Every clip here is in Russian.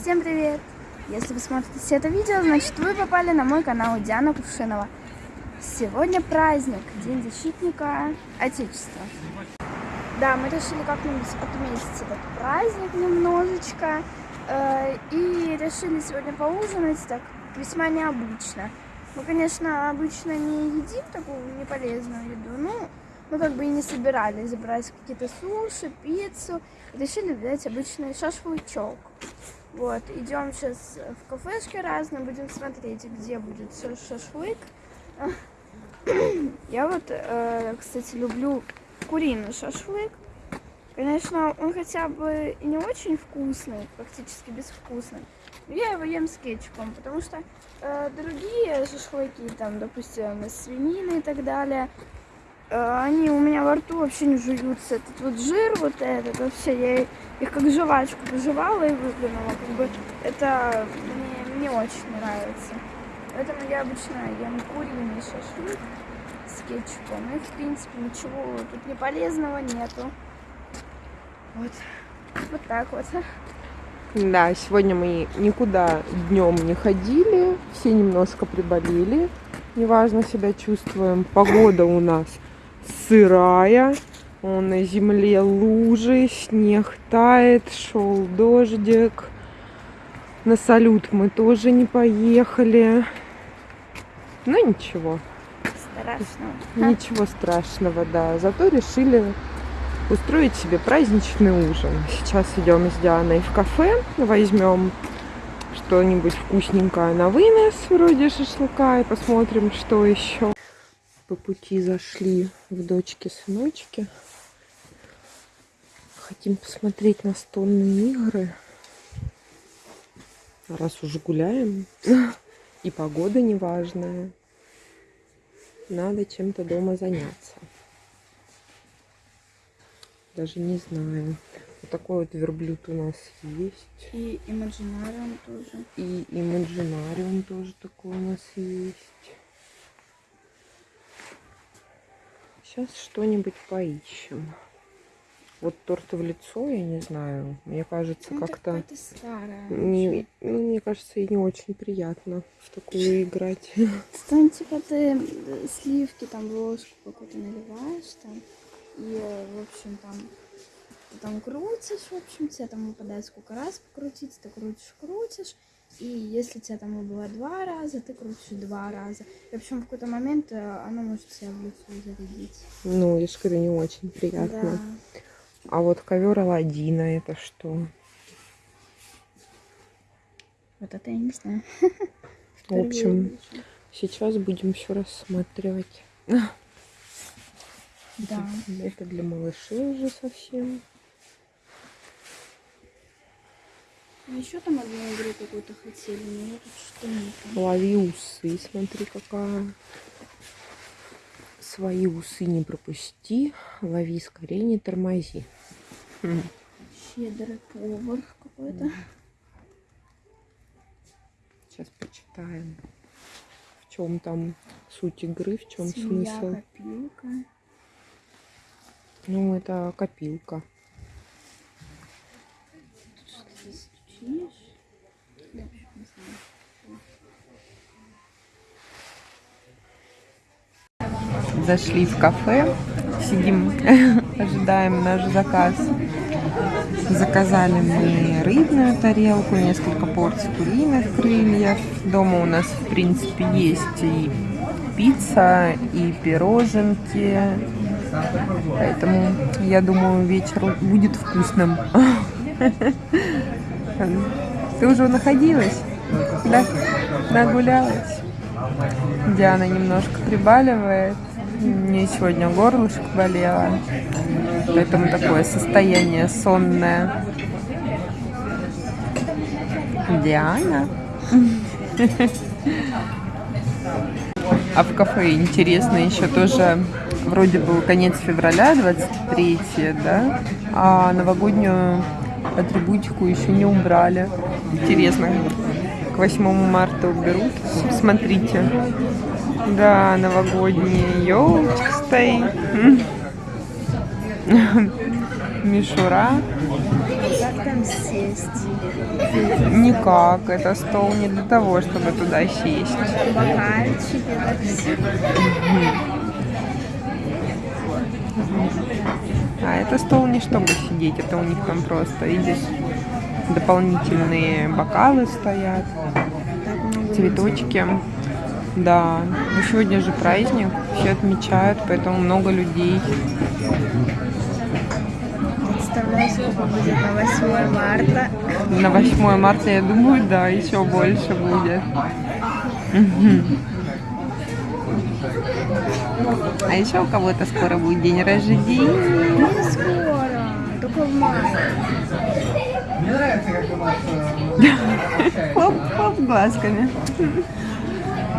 Всем привет! Если вы смотрите это видео, значит вы попали на мой канал Диана Кувшинова. Сегодня праздник, День защитника Отечества. Да, мы решили как-нибудь отметить этот праздник немножечко. Э, и решили сегодня поужинать так весьма необычно. Мы, конечно, обычно не едим такую неполезную еду, но мы как бы и не собирались брать какие-то суши, пиццу. Решили взять обычный шашлычок. Вот, идем сейчас в кафешки разные, будем смотреть, где будет шашлык. Я вот, э, кстати, люблю куриный шашлык. Конечно, он хотя бы и не очень вкусный, практически безвкусный. Но я его ем с кетчупом, потому что э, другие шашлыки, там, допустим, из свинины и так далее, они у меня во рту вообще не жуются. Этот вот жир, вот этот, вообще, я их как жвачку пожевала и выплюнула. Как бы это мне не очень нравится. Поэтому я обычно ем куриный шашлык с кетчупом. И, в принципе, ничего тут не полезного нету. Вот. Вот так вот. Да, сегодня мы никуда днем не ходили, все немножко приболели, неважно себя чувствуем. Погода у нас сырая, на земле лужи, снег тает, шел дождик. На салют мы тоже не поехали. Ну ничего. Страшного. Ничего страшного, да. Зато решили устроить себе праздничный ужин. Сейчас идем с Дианой в кафе, возьмем что-нибудь вкусненькое на вынос, вроде шашлыка, и посмотрим, что еще. По пути зашли в дочки-сыночки. Хотим посмотреть настольные игры. Раз уже гуляем, и погода неважная, надо чем-то дома заняться. Даже не знаю. Вот такой вот верблюд у нас есть. И имаджинариум тоже. И имаджинариум тоже такой у нас есть. Сейчас что-нибудь поищем. Вот торт в лицо, я не знаю. Мне кажется, ну, как-то... Не, ну, мне кажется, и не очень приятно в такую играть. Там, типа, ты сливки там ложку какую-то наливаешь там. И, в общем, там ты там крутишь, в общем, тебе там выпадает сколько раз покрутить, ты крутишь, крутишь. И если тебя там убывает два раза, ты крутишь два раза. И, в общем, в какой-то момент э, оно может себя в лицо зарядить. Ну, же говорю, не очень приятно. Да. А вот ковер Аладдина это что? Вот это я не знаю. В общем, сейчас будем все рассматривать. Да. Это для малышей уже совсем. А еще там одну игру какую-то хотели, но тут что нет. Лови усы, смотри какая. Свои усы не пропусти, лови скорее, не тормози. Щедрый повар какой-то. Сейчас почитаем, в чем там суть игры, в чем Семья, смысл. копилка. Ну, это копилка. Зашли в кафе, сидим, ожидаем наш заказ. Заказали мы рыбную тарелку, несколько порций куриных крыльев. Дома у нас, в принципе, есть и пицца, и пироженки, Поэтому я думаю, вечер будет вкусным. Ты уже находилась? Да? Нагулялась? Диана немножко прибаливает. Мне сегодня горлышко болело. Поэтому такое состояние сонное. Диана. А в кафе интересно еще тоже вроде был конец февраля, 23 да, а новогоднюю атрибутику еще не убрали. Интересно, к 8 марта уберут. Смотрите. Да, новогодняя елочка стоит. Мишура. Как там сесть? Никак. Это стол не для того, чтобы туда сесть. Бокальчики. А это стол не чтобы сидеть, это у них там просто, видишь, дополнительные бокалы стоят, цветочки. Да, ну сегодня же праздник, все отмечают, поэтому много людей. Представляю, сколько будет на 8 марта. На 8 марта, я думаю, да, еще больше будет. А еще у кого-то скоро будет день рождения. Не скоро, только в мае. Хлоп-хлоп глазками.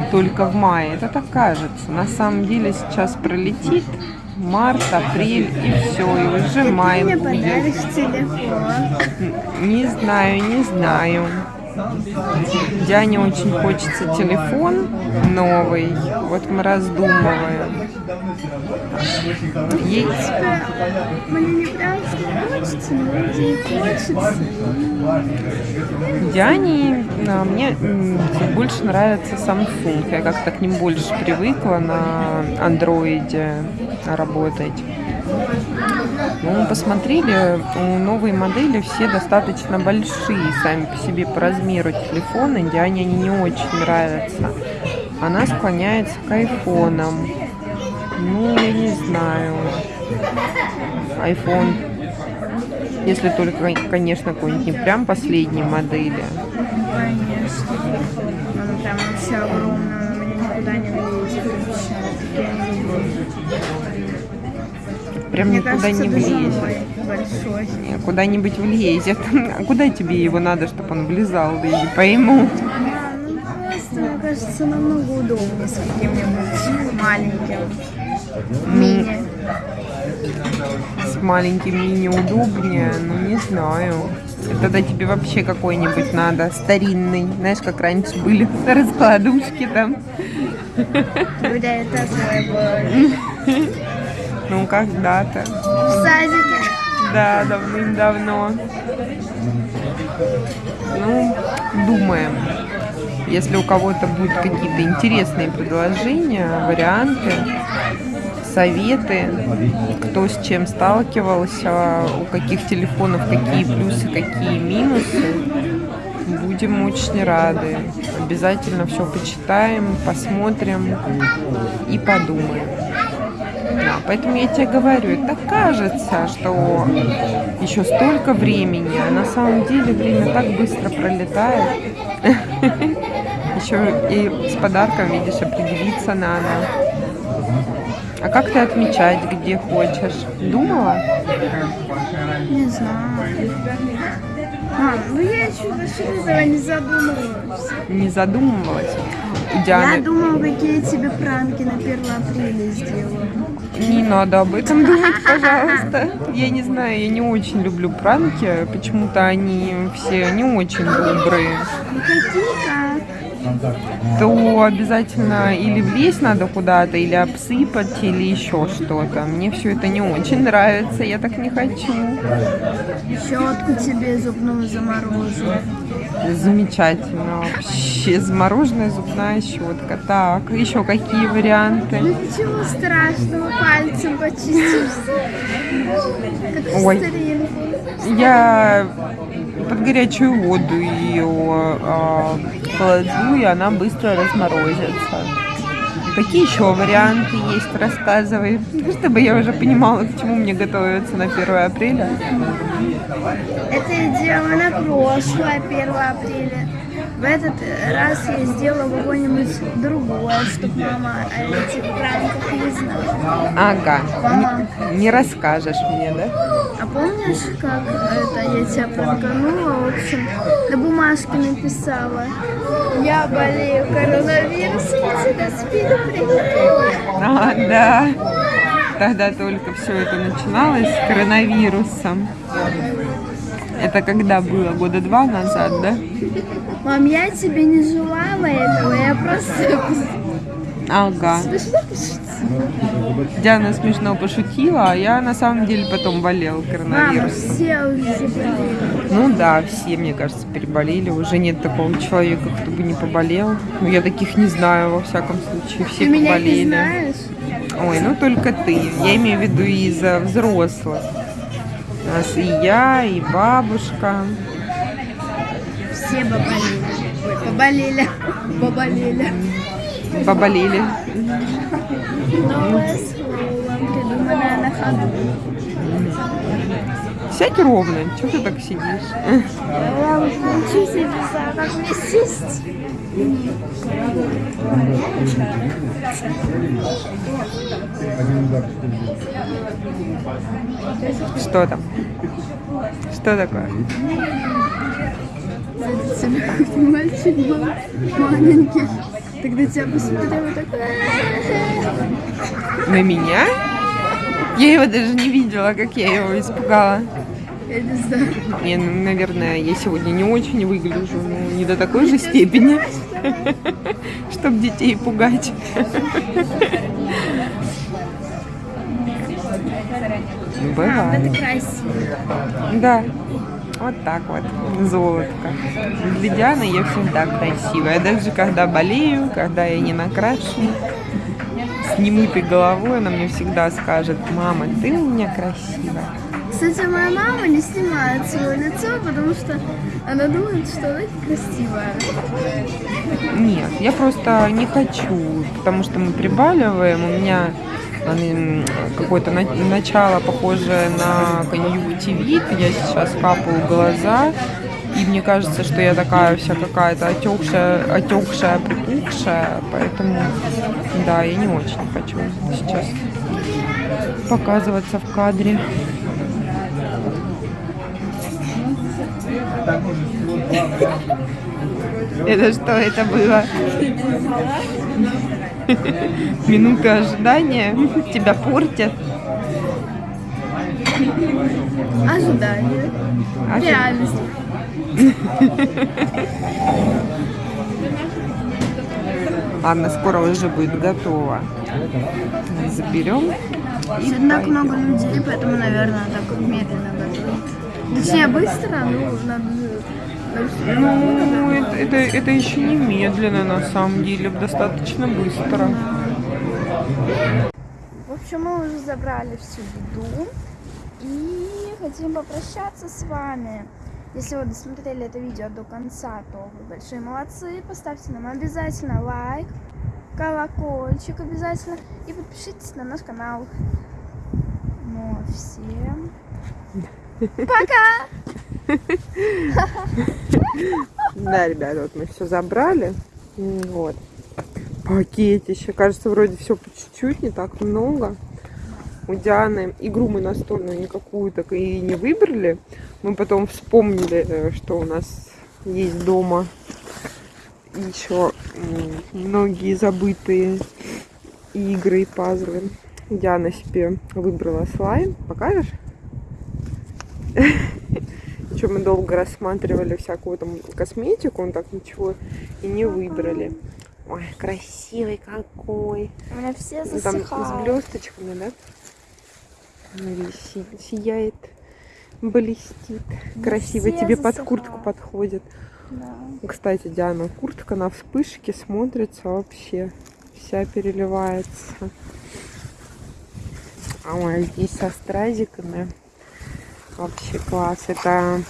Только в мае, это так кажется. На самом деле сейчас пролетит март, апрель и все, и уже май Мне будет. Не знаю, не знаю. Диане очень хочется телефон новый. Вот мы раздумываем. Ей Мне не хочется, но и хочется. Диане, а, мне больше нравится Samsung. Я как-то к ним больше привыкла на андроиде работать. Ну, мы посмотрели, у новой модели все достаточно большие сами по себе по размеру телефоны. Диане они не очень нравятся. Она склоняется к айфонам. Ну, я не знаю. iPhone если только, конечно, какой-нибудь не прям последней модели. Конечно. Он прям вообще огромный, он у меня никуда не влезет. Прям Мне никуда кажется, не влезет. большой. Куда-нибудь влезет. А куда тебе его надо, чтобы он влезал? Да я не пойму. Да, ну просто, мне кажется, намного удобнее с каким-нибудь маленьким. Мини. С маленьким мини удобнее, ну не знаю. Тогда тебе вообще какой-нибудь надо, старинный. Знаешь, как раньше были раскладушки там. И такое было. Ну, когда-то. В садике. Да, давным-давно. Ну, думаем. Если у кого-то будут какие-то интересные предложения, варианты, советы, кто с чем сталкивался, у каких телефонов какие плюсы, какие минусы, будем очень рады. Обязательно все почитаем, посмотрим и подумаем. Поэтому я тебе говорю, это кажется, что еще столько времени, а на самом деле время так быстро пролетает. Еще и с подарком, видишь, определиться надо. А как ты отмечать, где хочешь? Думала? Не знаю. Мам, ну я еще насчет этого не задумывалась. Не задумывалась? У Я Дианы думала, какие тебе пранки на 1 апреля сделаю. Не надо об этом думать, пожалуйста. Я не знаю, я не очень люблю пранки. Почему-то они все не очень добрые. Ну какие как? То обязательно или влезть надо куда-то, или обсыпать, или еще что-то. Мне все это не очень нравится, я так не хочу. Щетку тебе зубную заморожу. Замечательно. Вообще замороженная зубная щетка. Так, еще какие варианты? Ну ничего страшного, пальцем почистишься. Как Ой. старинку. Я под горячую воду ее а, кладу, и она быстро разморозится. Какие еще варианты есть? Рассказывай, чтобы я уже понимала, к чему мне готовиться на 1 апреля. Это я делала на прошлое 1 апреля. В этот раз я сделала какое-нибудь другое, чтобы мама о этих пранках не знала. Ага, не, не расскажешь мне, да? А помнишь, как это я тебя пранканула? В общем, на бумажке написала. Я болею коронавирусом, тебя спину прилепила. А, да. Тогда только все это начиналось с коронавирусом. Это когда было? Года два назад, да? Мам, я тебе не желала этого, я просто Ага. смешно. Диана смешно пошутила, а я на самом деле потом болел Мама, коронавирусом. все уже. Ну да, все, мне кажется, переболели. Уже нет такого человека, кто бы не поболел. Ну, я таких не знаю, во всяком случае. Все Ты меня не поболели. знаешь? Ой, ну только ты. Я имею в виду из-за взрослых. У нас и я, и бабушка. Все поболели. Ой, поболели. Поболели. Поболели. Новое слово, придуманное на ходу. Сядь ровно. Чего ты так сидишь? Я уже и как мне сесть. Что там? Что такое? Мальчик был маленький. Тогда тебя посмотрел и такой... На меня? Я его даже не видела, как я его испугала. Я не знаю. Не, ну, наверное, я сегодня не очень выгляжу, ну, не до такой же степени, чтобы детей пугать. Мам, Бывает. это красиво. Да. Вот так вот. Золотко. Для Дианы я всегда красивая. Даже когда болею, когда я не накрашена, с немытой головой, она мне всегда скажет, мама, ты у меня красивая. Кстати, моя мама не снимает свое лицо, потому что она думает, что она красивая. Нет, я просто не хочу, потому что мы прибаливаем, у меня какое-то на- начало похожее на конъюнктивит, я сейчас капаю глаза, и мне кажется, что я такая вся какая-то отекшая, отекшая, припухшая, поэтому, да, я не очень хочу сейчас показываться в кадре. Это что это было? Минуты ожидания тебя портят. Ожидание. Ожи- Реальность. Ладно, скоро уже будет готово. Заберем. и так много людей, поэтому, наверное, так медленно готовят. Точнее, быстро, но надо... Ну, это, это, это еще не медленно, на самом деле, достаточно быстро. В общем, мы уже забрали всю еду и хотим попрощаться с вами. Если вы досмотрели это видео до конца, то вы большие молодцы. Поставьте нам обязательно лайк, колокольчик обязательно и подпишитесь на наш канал. Ну, а всем пока! Да, ребята, вот мы все забрали. Вот. Пакетище. Кажется, вроде все по чуть-чуть, не так много. У Дианы игру мы настольную никакую так и не выбрали. Мы потом вспомнили, э, что у нас есть дома еще многие забытые игры и пазлы. Диана себе выбрала слайм. Покажешь? Мы долго рассматривали всякую там косметику, он так ничего и не выбрали. Ой, красивый какой. У меня все Ну, Там с блесточками, да? Си- сияет, блестит. Красиво, все тебе под куртку подходит. Да. Кстати, Диана, куртка на вспышке смотрится вообще. Вся переливается. А ой, здесь со стразиками. Вообще класс. Это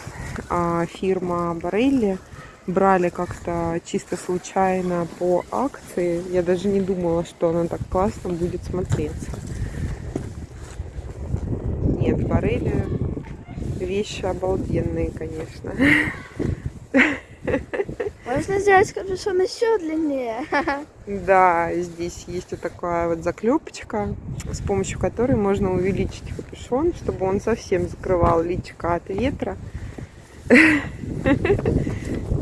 а, фирма Барелли. Брали как-то чисто случайно по акции. Я даже не думала, что она так классно будет смотреться. Нет, Барелли вещи обалденные, конечно. Можно сделать капюшон еще длиннее. Да, здесь есть вот такая вот заклепочка, с помощью которой можно увеличить капюшон, чтобы он совсем закрывал личико от ветра.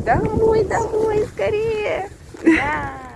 Домой, домой, скорее! Да.